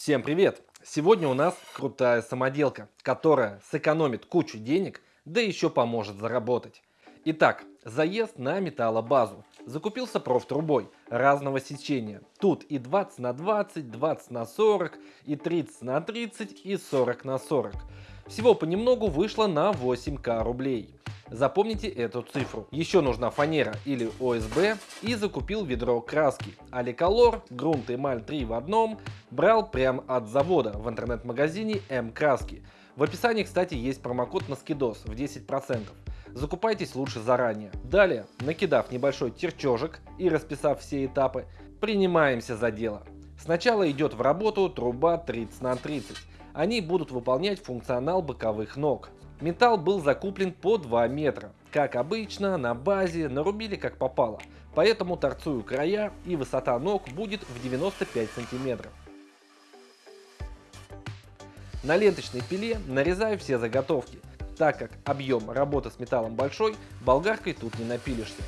Всем привет! Сегодня у нас крутая самоделка, которая сэкономит кучу денег, да еще поможет заработать. Итак, заезд на металлобазу. Закупился профтрубой разного сечения. Тут и 20 на 20, 20 на 40, и 30 на 30, и 40 на 40. Всего понемногу вышло на 8к рублей. Запомните эту цифру. Еще нужна фанера или ОСБ и закупил ведро краски. Аликолор, грунт эмаль 3 в одном, брал прям от завода в интернет-магазине М-краски. В описании, кстати, есть промокод на скидос в 10%. Закупайтесь лучше заранее. Далее, накидав небольшой терчежек и расписав все этапы, принимаемся за дело. Сначала идет в работу труба 30 на 30. Они будут выполнять функционал боковых ног. Металл был закуплен по 2 метра. Как обычно, на базе нарубили как попало. Поэтому торцую края и высота ног будет в 95 сантиметров. На ленточной пиле нарезаю все заготовки. Так как объем работы с металлом большой, болгаркой тут не напилишься.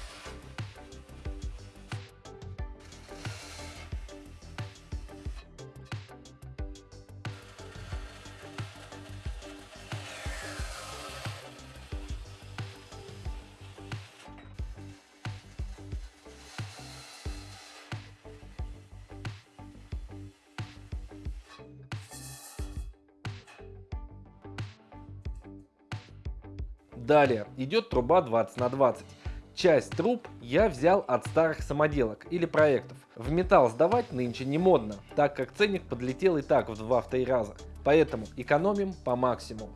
Далее идет труба 20 на 20. Часть труб я взял от старых самоделок или проектов. В металл сдавать нынче не модно, так как ценник подлетел и так в 2-3 раза. Поэтому экономим по максимуму.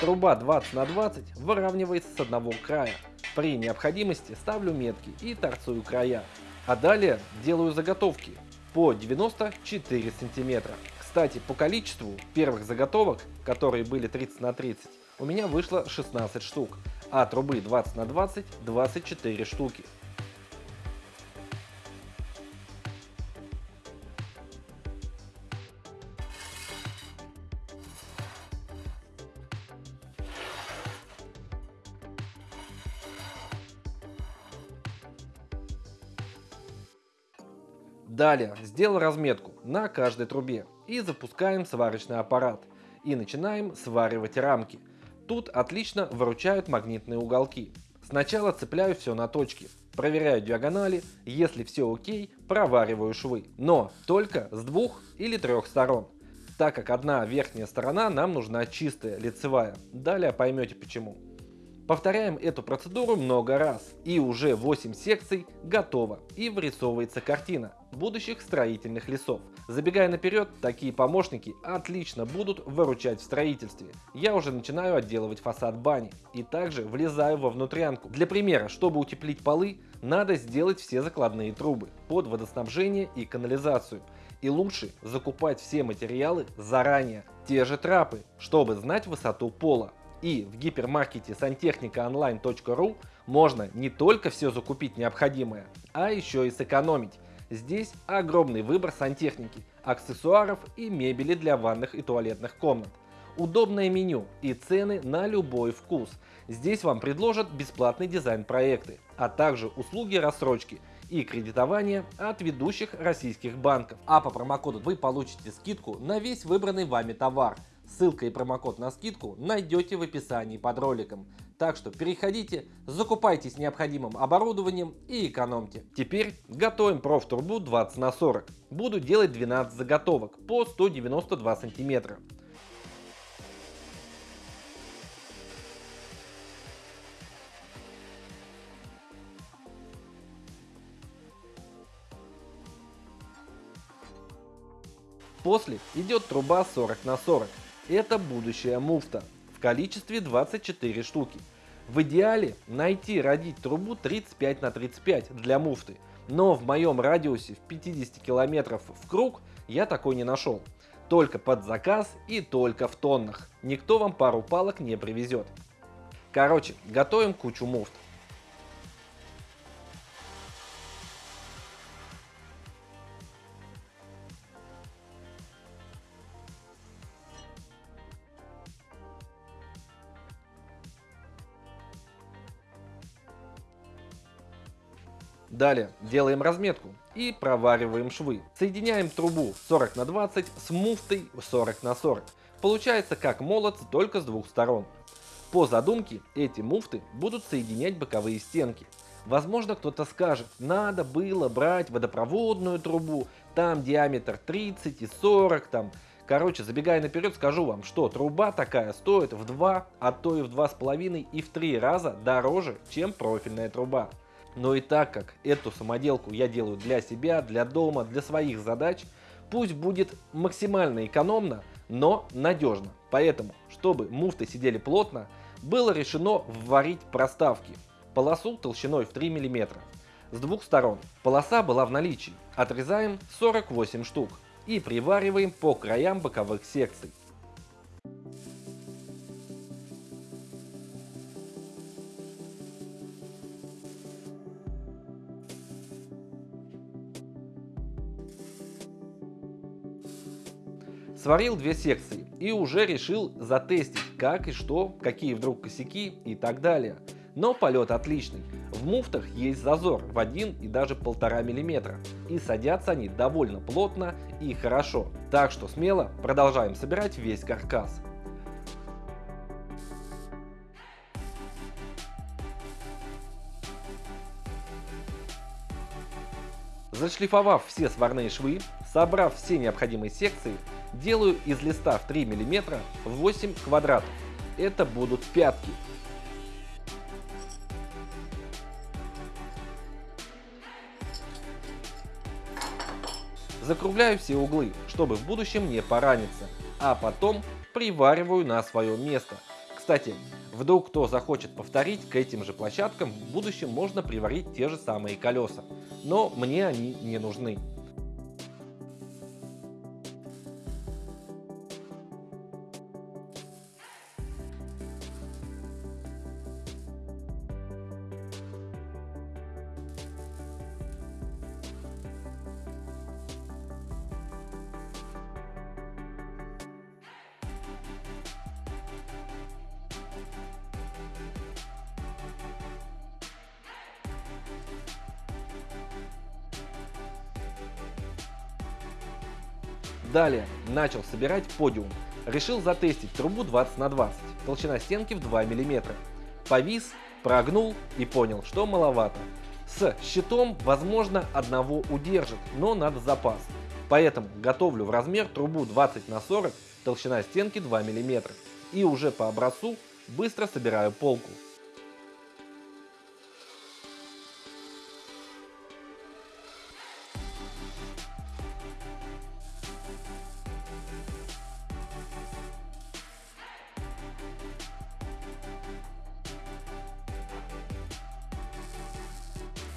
Труба 20 на 20 выравнивается с одного края. При необходимости ставлю метки и торцую края. А далее делаю заготовки по 94 сантиметра. Кстати, по количеству первых заготовок, которые были 30 на 30, у меня вышло 16 штук, а трубы 20 на 20 24 штуки. Далее сделал разметку на каждой трубе и запускаем сварочный аппарат и начинаем сваривать рамки – Тут отлично выручают магнитные уголки. Сначала цепляю все на точки, проверяю диагонали, если все окей, провариваю швы. Но только с двух или трех сторон, так как одна верхняя сторона нам нужна чистая, лицевая. Далее поймете почему. Повторяем эту процедуру много раз. И уже 8 секций готово. И вырисовывается картина будущих строительных лесов. Забегая наперед, такие помощники отлично будут выручать в строительстве. Я уже начинаю отделывать фасад бани и также влезаю во внутрянку. Для примера, чтобы утеплить полы, надо сделать все закладные трубы под водоснабжение и канализацию. И лучше закупать все материалы заранее. Те же трапы, чтобы знать высоту пола. И в гипермаркете сантехникаонline.ру можно не только все закупить необходимое, а еще и сэкономить. Здесь огромный выбор сантехники, аксессуаров и мебели для ванных и туалетных комнат. Удобное меню и цены на любой вкус. Здесь вам предложат бесплатный дизайн-проекты, а также услуги рассрочки и кредитования от ведущих российских банков. А по промокоду вы получите скидку на весь выбранный вами товар – Ссылка и промокод на скидку найдете в описании под роликом. Так что переходите, закупайтесь необходимым оборудованием и экономьте. Теперь готовим профтурбу 20 на 40. Буду делать 12 заготовок по 192 сантиметра. После идет труба 40 на 40. Это будущая муфта в количестве 24 штуки. В идеале найти родить трубу 35 на 35 для муфты, но в моем радиусе в 50 километров в круг я такой не нашел. Только под заказ и только в тоннах. Никто вам пару палок не привезет. Короче, готовим кучу муфт. Далее делаем разметку и провариваем швы. Соединяем трубу 40 на 20 с муфтой 40 на 40. Получается как молот, только с двух сторон. По задумке эти муфты будут соединять боковые стенки. Возможно кто-то скажет, надо было брать водопроводную трубу, там диаметр 30 и 40 там. Короче, забегая наперед, скажу вам, что труба такая стоит в 2, а то и в 2,5 и в 3 раза дороже, чем профильная труба. Но и так как эту самоделку я делаю для себя, для дома, для своих задач, пусть будет максимально экономно, но надежно. Поэтому, чтобы муфты сидели плотно, было решено вварить проставки. Полосу толщиной в 3 мм. С двух сторон полоса была в наличии. Отрезаем 48 штук и привариваем по краям боковых секций. Сварил две секции и уже решил затестить, как и что, какие вдруг косяки и так далее. Но полет отличный. В муфтах есть зазор в 1 и даже 1,5 мм. И садятся они довольно плотно и хорошо. Так что смело продолжаем собирать весь каркас. Зашлифовав все сварные швы, собрав все необходимые секции, делаю из листа в 3 мм 8 квадратов. Это будут пятки. Закругляю все углы, чтобы в будущем не пораниться, а потом привариваю на свое место. Кстати, вдруг кто захочет повторить, к этим же площадкам в будущем можно приварить те же самые колеса, но мне они не нужны. Далее начал собирать подиум. Решил затестить трубу 20 на 20, толщина стенки в 2 мм. Повис, прогнул и понял, что маловато. С щитом, возможно, одного удержит, но надо запас. Поэтому готовлю в размер трубу 20 на 40, толщина стенки 2 мм. И уже по образцу быстро собираю полку.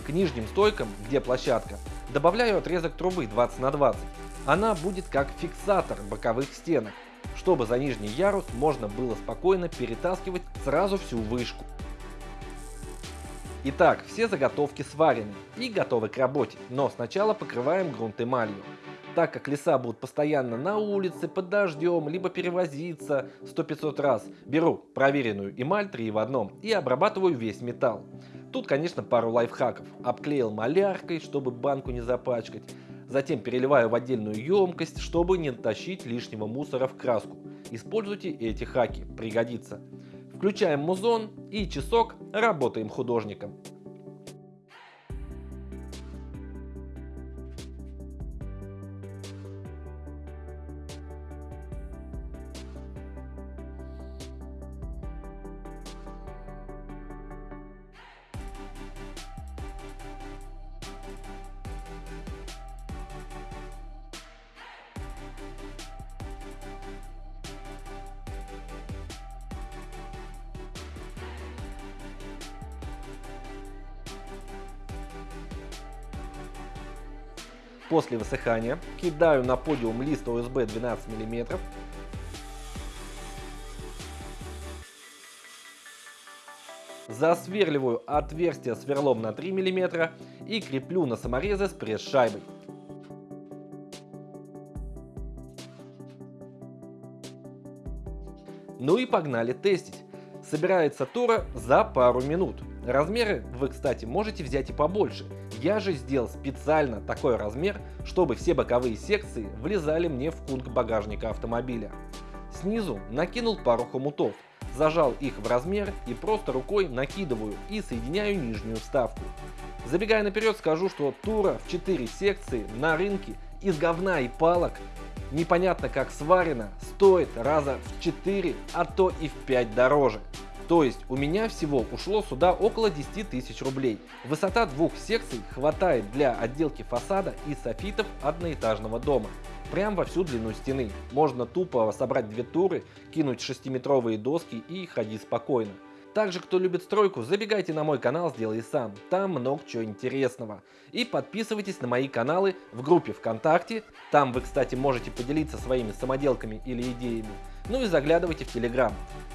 К нижним стойкам, где площадка, добавляю отрезок трубы 20 на 20. Она будет как фиксатор боковых стенок, чтобы за нижний ярус можно было спокойно перетаскивать сразу всю вышку. Итак, все заготовки сварены и готовы к работе, но сначала покрываем грунт эмалью. Так как леса будут постоянно на улице, под дождем, либо перевозиться 100-500 раз, беру проверенную эмаль 3 в одном и обрабатываю весь металл. Тут, конечно, пару лайфхаков. Обклеил маляркой, чтобы банку не запачкать. Затем переливаю в отдельную емкость, чтобы не тащить лишнего мусора в краску. Используйте эти хаки, пригодится. Включаем музон и часок работаем художником. После высыхания кидаю на подиум лист ОСБ 12 мм. Засверливаю отверстие сверлом на 3 мм и креплю на саморезы с пресс-шайбой. Ну и погнали тестить. Собирается тура за пару минут. Размеры вы, кстати, можете взять и побольше. Я же сделал специально такой размер, чтобы все боковые секции влезали мне в кунг багажника автомобиля. Снизу накинул пару хомутов, зажал их в размер и просто рукой накидываю и соединяю нижнюю вставку. Забегая наперед скажу, что тура в 4 секции на рынке из говна и палок непонятно как сварена, стоит раза в 4, а то и в 5 дороже. То есть у меня всего ушло сюда около 10 тысяч рублей. Высота двух секций хватает для отделки фасада и софитов одноэтажного дома. Прям во всю длину стены. Можно тупо собрать две туры, кинуть 6-метровые доски и ходить спокойно. Также, кто любит стройку, забегайте на мой канал «Сделай сам», там много чего интересного. И подписывайтесь на мои каналы в группе ВКонтакте, там вы, кстати, можете поделиться своими самоделками или идеями. Ну и заглядывайте в Телеграм.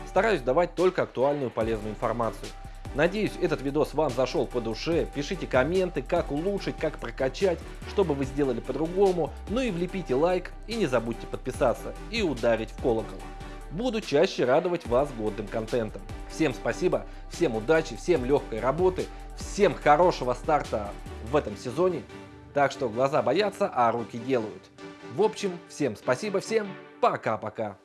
Стараюсь давать только актуальную полезную информацию. Надеюсь, этот видос вам зашел по душе. Пишите комменты, как улучшить, как прокачать, что бы вы сделали по-другому. Ну и влепите лайк и не забудьте подписаться и ударить в колокол. Буду чаще радовать вас годным контентом. Всем спасибо, всем удачи, всем легкой работы, всем хорошего старта в этом сезоне. Так что глаза боятся, а руки делают. В общем, всем спасибо, всем пока-пока.